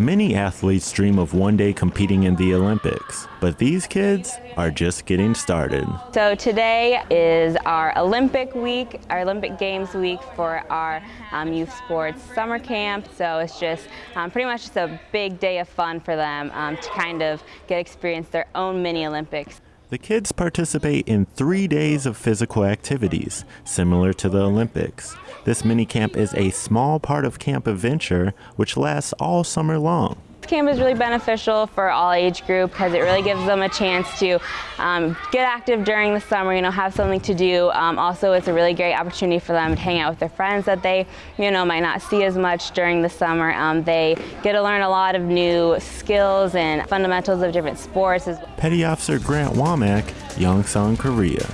Many athletes dream of one day competing in the Olympics, but these kids are just getting started. So today is our Olympic week, our Olympic Games week for our um, youth sports summer camp. So it's just um, pretty much just a big day of fun for them um, to kind of get experience their own mini Olympics. The kids participate in three days of physical activities, similar to the Olympics. This mini camp is a small part of Camp Adventure, which lasts all summer long. Camp is really beneficial for all age group because it really gives them a chance to um, get active during the summer, you know, have something to do. Um, also, it's a really great opportunity for them to hang out with their friends that they, you know, might not see as much during the summer. Um, they get to learn a lot of new skills and fundamentals of different sports. Petty Officer Grant Womack, Yongsan, Korea.